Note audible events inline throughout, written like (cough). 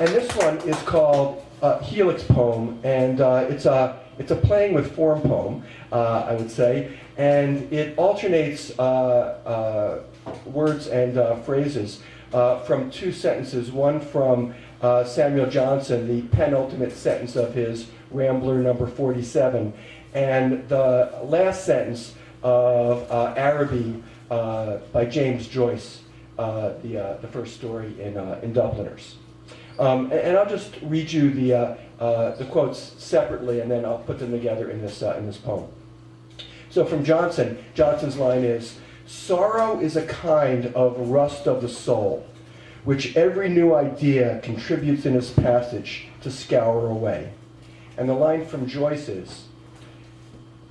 And this one is called uh, Helix Poem, and uh, it's a it's a playing with form poem, uh, I would say, and it alternates uh, uh, words and uh, phrases from two sentences. One from Samuel Johnson, the penultimate sentence of his Rambler number 47, and the last sentence of Araby by James Joyce, the, the first story in, in Dubliners. Um, and, and I'll just read you the, uh, uh, the quotes separately, and then I'll put them together in this, uh, in this poem. So from Johnson, Johnson's line is, Sorrow is a kind of rust of the soul, which every new idea contributes in its passage to scour away. And the line from Joyce is,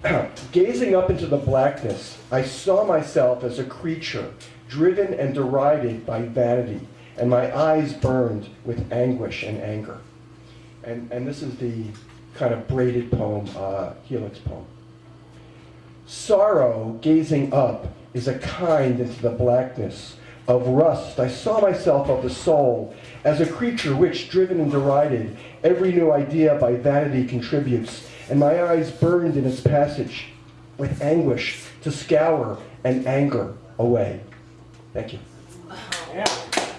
(clears throat) Gazing up into the blackness, I saw myself as a creature driven and derided by vanity, and my eyes burned with anguish and anger. And, and this is the kind of braided poem, uh, Helix poem. Sorrow, gazing up, is a kind into the blackness of rust. I saw myself of the soul as a creature which, driven and derided, every new idea by vanity contributes, and my eyes burned in its passage with anguish to scour and anger away. Thank you. Yeah.